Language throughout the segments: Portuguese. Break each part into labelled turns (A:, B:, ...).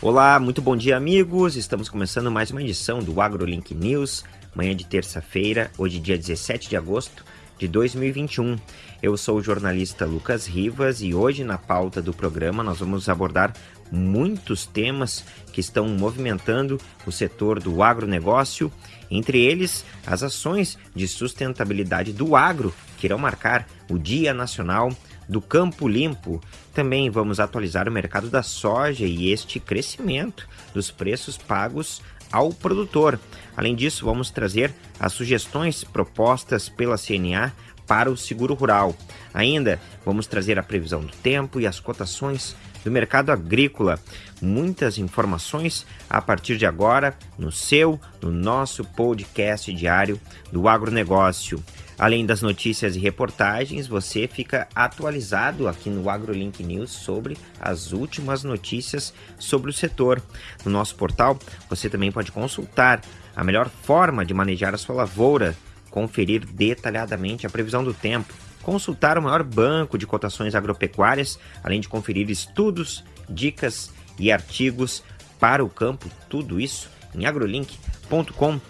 A: Olá, muito bom dia, amigos. Estamos começando mais uma edição do AgroLink News, manhã de terça-feira, hoje, dia 17 de agosto de 2021. Eu sou o jornalista Lucas Rivas e hoje, na pauta do programa, nós vamos abordar muitos temas que estão movimentando o setor do agronegócio, entre eles as ações de sustentabilidade do agro, que irão marcar o Dia Nacional do Campo Limpo. Também vamos atualizar o mercado da soja e este crescimento dos preços pagos ao produtor. Além disso, vamos trazer as sugestões propostas pela CNA para o seguro rural. Ainda vamos trazer a previsão do tempo e as cotações do mercado agrícola. Muitas informações a partir de agora no seu, no nosso podcast diário do agronegócio. Além das notícias e reportagens, você fica atualizado aqui no AgroLink News sobre as últimas notícias sobre o setor. No nosso portal, você também pode consultar a melhor forma de manejar a sua lavoura, conferir detalhadamente a previsão do tempo, consultar o maior banco de cotações agropecuárias, além de conferir estudos, dicas e artigos para o campo, tudo isso em agrolink.com.br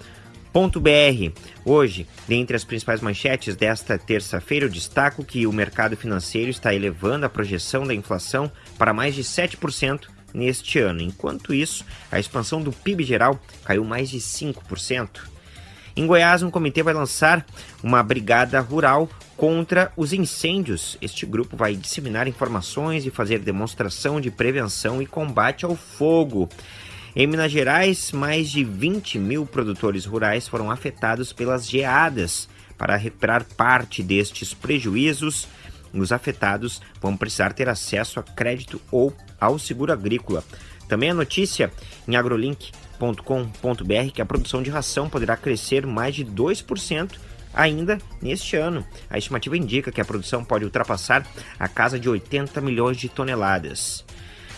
A: Hoje, dentre as principais manchetes desta terça-feira, eu destaco que o mercado financeiro está elevando a projeção da inflação para mais de 7% neste ano. Enquanto isso, a expansão do PIB geral caiu mais de 5%. Em Goiás, um comitê vai lançar uma brigada rural contra os incêndios. Este grupo vai disseminar informações e fazer demonstração de prevenção e combate ao fogo. Em Minas Gerais, mais de 20 mil produtores rurais foram afetados pelas geadas. Para recuperar parte destes prejuízos, os afetados vão precisar ter acesso a crédito ou ao seguro agrícola. Também a notícia em agrolink.com.br que a produção de ração poderá crescer mais de 2% ainda neste ano. A estimativa indica que a produção pode ultrapassar a casa de 80 milhões de toneladas.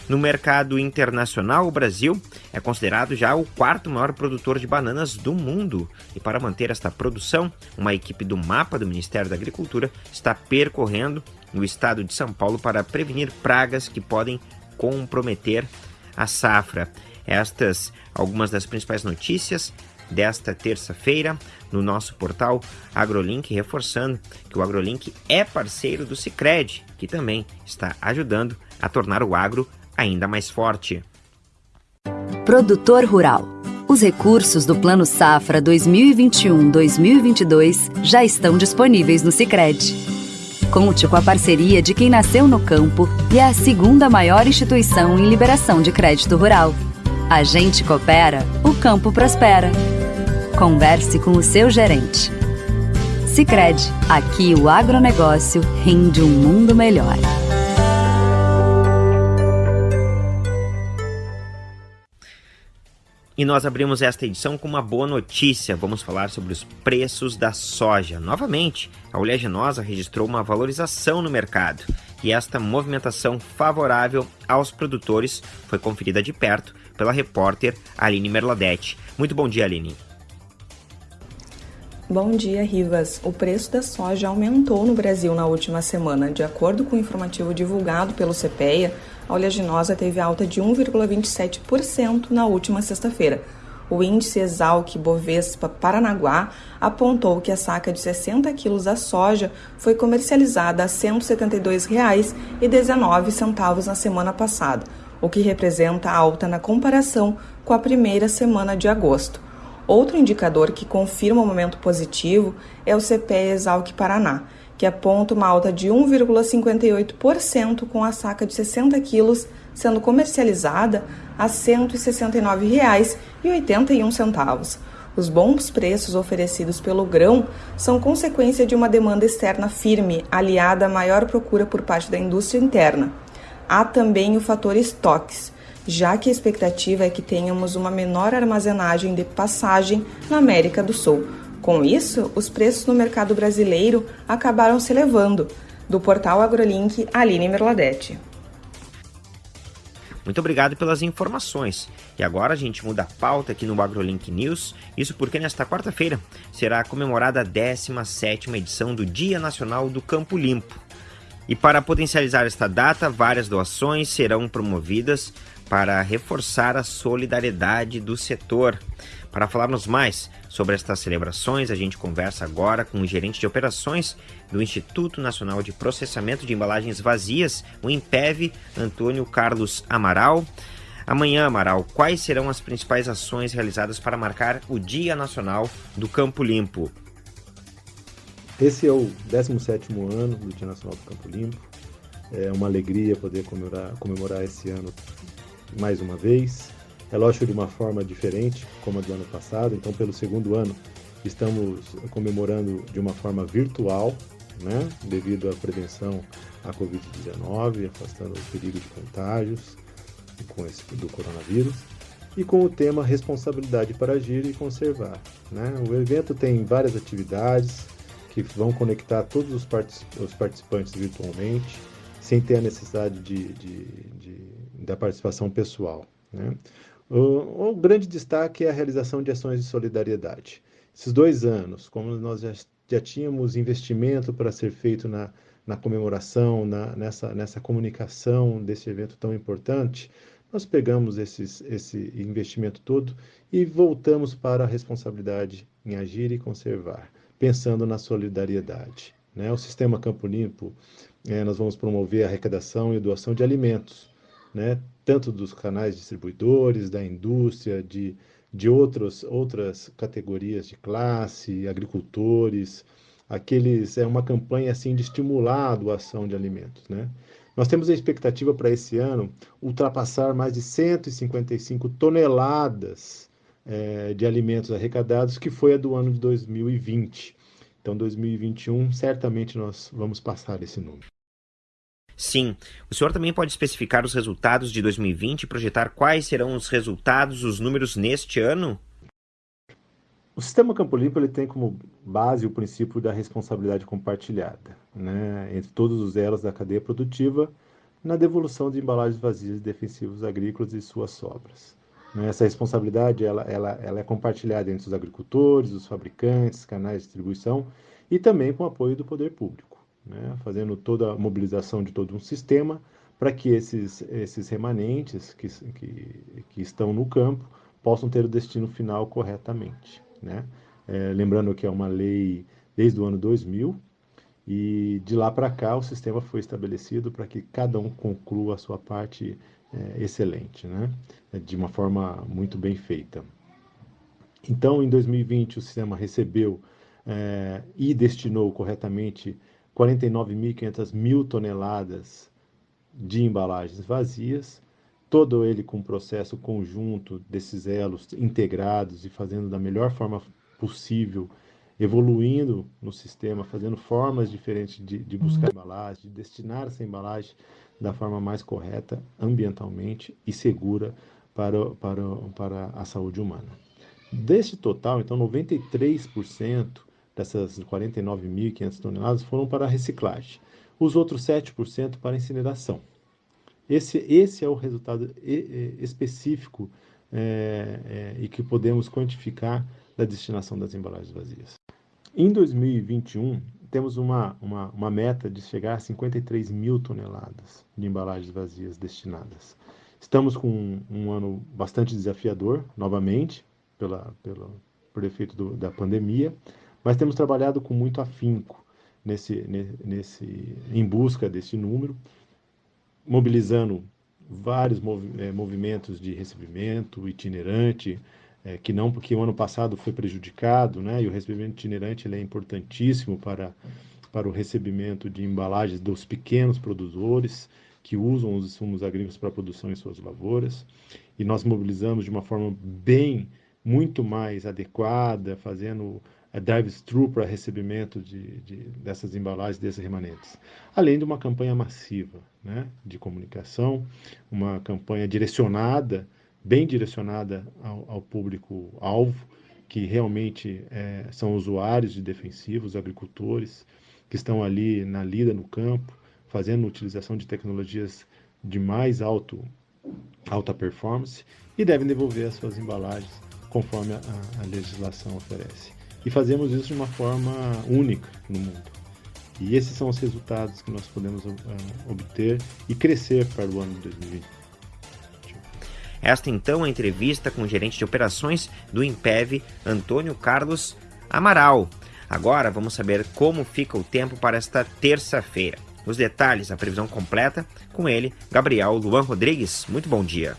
A: No mercado internacional, o Brasil é considerado já o quarto maior produtor de bananas do mundo. E para manter esta produção, uma equipe do mapa do Ministério da Agricultura está percorrendo o estado de São Paulo para prevenir pragas que podem comprometer a safra. Estas algumas das principais notícias desta terça-feira no nosso portal AgroLink, reforçando que o AgroLink é parceiro do Cicred, que também está ajudando a tornar o agro ainda mais forte.
B: Produtor Rural. Os recursos do Plano Safra 2021-2022 já estão disponíveis no Sicredi. Conte com a parceria de quem nasceu no campo e é a segunda maior instituição em liberação de crédito rural. A gente coopera, o campo prospera. Converse com o seu gerente. Sicredi, aqui o agronegócio rende um mundo melhor.
A: E nós abrimos esta edição com uma boa notícia. Vamos falar sobre os preços da soja. Novamente, a oleaginosa registrou uma valorização no mercado. E esta movimentação favorável aos produtores foi conferida de perto pela repórter Aline Merladete. Muito bom dia, Aline.
C: Bom dia, Rivas. O preço da soja aumentou no Brasil na última semana. De acordo com o informativo divulgado pelo CPEA, a oleaginosa teve alta de 1,27% na última sexta-feira. O índice Exalc Bovespa Paranaguá apontou que a saca de 60 quilos da soja foi comercializada a R$ 172,19 na semana passada, o que representa alta na comparação com a primeira semana de agosto. Outro indicador que confirma o momento positivo é o CPE Exalc Paraná, que aponta uma alta de 1,58% com a saca de 60 quilos sendo comercializada a R$ 169,81. Os bons preços oferecidos pelo grão são consequência de uma demanda externa firme, aliada à maior procura por parte da indústria interna. Há também o fator estoques, já que a expectativa é que tenhamos uma menor armazenagem de passagem na América do Sul com isso, os preços no mercado brasileiro acabaram se elevando. Do portal AgroLink, Aline Merladete.
A: Muito obrigado pelas informações. E agora a gente muda a pauta aqui no AgroLink News. Isso porque nesta quarta-feira será comemorada a 17ª edição do Dia Nacional do Campo Limpo. E para potencializar esta data, várias doações serão promovidas para reforçar a solidariedade do setor. Para falarmos mais sobre estas celebrações, a gente conversa agora com o gerente de operações do Instituto Nacional de Processamento de Embalagens Vazias, o IMPEV, Antônio Carlos Amaral. Amanhã, Amaral, quais serão as principais ações realizadas para marcar o Dia Nacional do Campo Limpo?
D: Esse é o 17º ano do Dia Nacional do Campo Limpo. É uma alegria poder comemorar, comemorar esse ano mais uma vez. Lógico de uma forma diferente, como a do ano passado. Então, pelo segundo ano, estamos comemorando de uma forma virtual, né, devido à prevenção à Covid-19, afastando o perigo de contágios com esse, do coronavírus, e com o tema Responsabilidade para Agir e Conservar. Né? O evento tem várias atividades que vão conectar todos os, os participantes virtualmente, sem ter a necessidade de, de, de da participação pessoal. Né? O, o, grande destaque é a realização de ações de solidariedade. Esses dois anos, como nós já, já tínhamos investimento para ser feito na, na comemoração, na, nessa, nessa comunicação desse evento tão importante, nós pegamos esses, esse investimento todo e voltamos para a responsabilidade em agir e conservar, pensando na solidariedade. Né? O sistema Campo Limpo, é, nós vamos promover a arrecadação e doação de alimentos né, tanto dos canais distribuidores, da indústria, de, de outros, outras categorias de classe, agricultores, aqueles é uma campanha assim de estimular a doação de alimentos, né? Nós temos a expectativa para esse ano ultrapassar mais de 155 toneladas é, de alimentos arrecadados, que foi a do ano de 2020. Então, 2021, certamente nós vamos passar esse número.
A: Sim. O senhor também pode especificar os resultados de 2020 e projetar quais serão os resultados, os números neste ano?
D: O sistema Campo Limpo ele tem como base o princípio da responsabilidade compartilhada, né, entre todos os elos da cadeia produtiva, na devolução de embalagens vazias de defensivos agrícolas e suas sobras. Né. Essa responsabilidade ela, ela, ela é compartilhada entre os agricultores, os fabricantes, canais de distribuição e também com o apoio do poder público né, fazendo toda a mobilização de todo um sistema para que esses, esses remanentes que, que, que, estão no campo possam ter o destino final corretamente. Né? É, lembrando que é uma lei desde o ano 2000 e de lá para cá o sistema foi estabelecido para que cada um conclua a sua parte é, excelente, né? de uma forma muito bem feita. Então, em 2020, o sistema recebeu é, e destinou corretamente 49.500 mil toneladas de embalagens vazias, todo ele com um processo conjunto desses elos integrados e fazendo da melhor forma possível, evoluindo no sistema, fazendo formas diferentes de, de buscar uhum. embalagem, de destinar essa embalagem da forma mais correta, ambientalmente e segura para, para, para a saúde humana. Desse total, então, 93% dessas 49.500 toneladas foram para reciclagem. Os outros 7% para incineração. Esse, esse é o resultado específico é, é, e que podemos quantificar da destinação das embalagens vazias. Em 2021, temos uma, uma, uma meta de chegar a 53 mil toneladas de embalagens vazias destinadas. Estamos com um, um ano bastante desafiador, novamente, pela, pela, por efeito do, da pandemia, mas temos trabalhado com muito afinco nesse, nesse, em busca desse número, mobilizando vários é, movimentos de recebimento itinerante, é, que não porque o ano passado foi prejudicado, né? E o recebimento itinerante ele é importantíssimo para para o recebimento de embalagens dos pequenos produtores que usam os insumos agrícolas para produção em suas lavouras. E nós mobilizamos de uma forma bem, muito mais adequada, fazendo drive-thru para recebimento de, de, dessas embalagens, desses remanentes. Além de uma campanha massiva né, de comunicação, uma campanha direcionada, bem direcionada ao, ao público-alvo, que realmente é, são usuários de defensivos, agricultores, que estão ali na lida no campo, fazendo utilização de tecnologias de mais alto, alta performance e devem devolver as suas embalagens conforme a, a legislação oferece. E fazemos isso de uma forma única no mundo. E esses são os resultados que nós podemos uh, obter e crescer para o ano de 2020.
A: Esta então é a entrevista com o gerente de operações do Impev, Antônio Carlos Amaral. Agora vamos saber como fica o tempo para esta terça-feira. Os detalhes, a previsão completa, com ele, Gabriel Luan Rodrigues. Muito bom dia.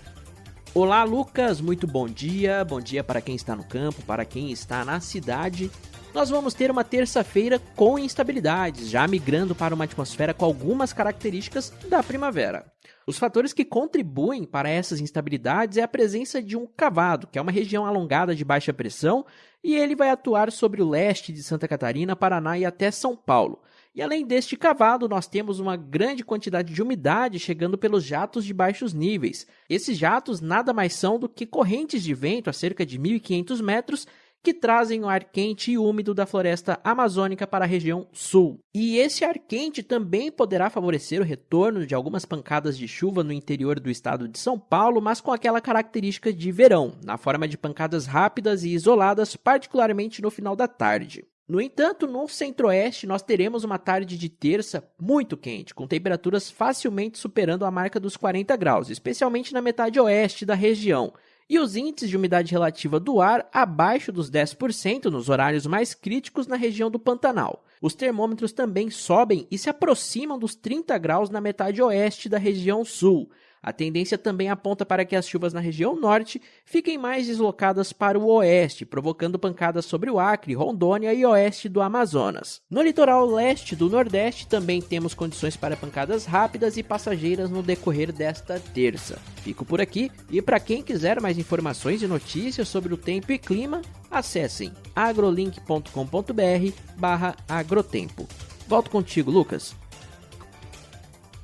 E: Olá, Lucas, muito bom dia. Bom dia para quem está no campo, para quem está na cidade. Nós vamos ter uma terça-feira com instabilidades, já migrando para uma atmosfera com algumas características da primavera. Os fatores que contribuem para essas instabilidades é a presença de um cavado, que é uma região alongada de baixa pressão, e ele vai atuar sobre o leste de Santa Catarina, Paraná e até São Paulo. E além deste cavado, nós temos uma grande quantidade de umidade chegando pelos jatos de baixos níveis. Esses jatos nada mais são do que correntes de vento a cerca de 1.500 metros que trazem o ar quente e úmido da floresta amazônica para a região sul. E esse ar quente também poderá favorecer o retorno de algumas pancadas de chuva no interior do estado de São Paulo, mas com aquela característica de verão, na forma de pancadas rápidas e isoladas, particularmente no final da tarde. No entanto, no centro-oeste nós teremos uma tarde de terça muito quente, com temperaturas facilmente superando a marca dos 40 graus, especialmente na metade oeste da região, e os índices de umidade relativa do ar abaixo dos 10% nos horários mais críticos na região do Pantanal. Os termômetros também sobem e se aproximam dos 30 graus na metade oeste da região sul, a tendência também aponta para que as chuvas na região norte fiquem mais deslocadas para o oeste, provocando pancadas sobre o Acre, Rondônia e oeste do Amazonas. No litoral leste do Nordeste também temos condições para pancadas rápidas e passageiras no decorrer desta terça. Fico por aqui e para quem quiser mais informações e notícias sobre o tempo e clima, acessem agrolink.com.br/agrotempo. Volto contigo, Lucas.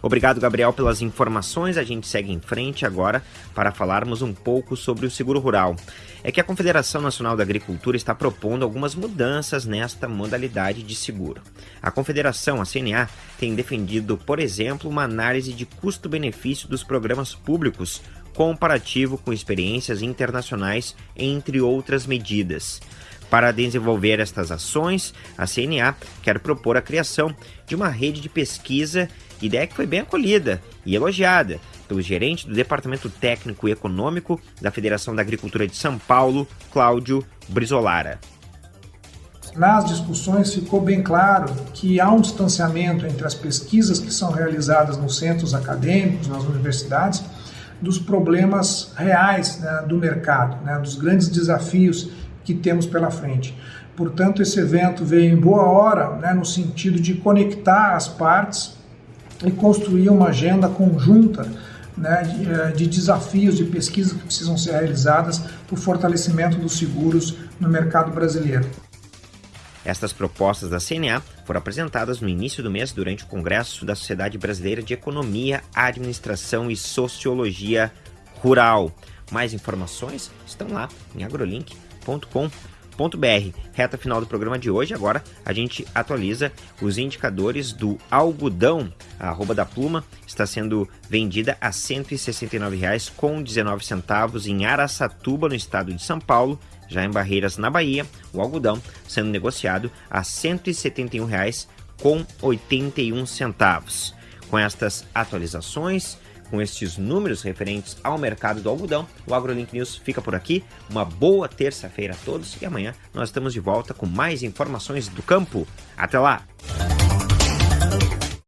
A: Obrigado, Gabriel, pelas informações. A gente segue em frente agora para falarmos um pouco sobre o seguro rural. É que a Confederação Nacional da Agricultura está propondo algumas mudanças nesta modalidade de seguro. A Confederação, a CNA, tem defendido, por exemplo, uma análise de custo-benefício dos programas públicos comparativo com experiências internacionais, entre outras medidas. Para desenvolver estas ações, a CNA quer propor a criação de uma rede de pesquisa ideia que foi bem acolhida e elogiada pelo gerente do Departamento Técnico e Econômico da Federação da Agricultura de São Paulo, Cláudio Brizolara.
F: Nas discussões ficou bem claro que há um distanciamento entre as pesquisas que são realizadas nos centros acadêmicos, nas universidades, dos problemas reais né, do mercado, né, dos grandes desafios que temos pela frente. Portanto, esse evento veio em boa hora, né, no sentido de conectar as partes e construir uma agenda conjunta né, de, eh, de, desafios de pesquisa que precisam ser realizadas para o fortalecimento dos seguros no mercado brasileiro.
A: Estas propostas da CNA foram apresentadas no início do mês durante o Congresso da Sociedade Brasileira de Economia, Administração e Sociologia Rural. Mais informações estão lá em br Reta final do programa de hoje, agora a gente atualiza os indicadores do algodão. A arroba da pluma está sendo vendida a R$ 169,19 em Araçatuba, no estado de São Paulo. Já em Barreiras, na Bahia, o algodão sendo negociado a R$ 171,81. Com estas atualizações, com estes números referentes ao mercado do algodão, o AgroLink News fica por aqui. Uma boa terça-feira a todos e amanhã nós estamos de volta com mais informações do campo. Até lá!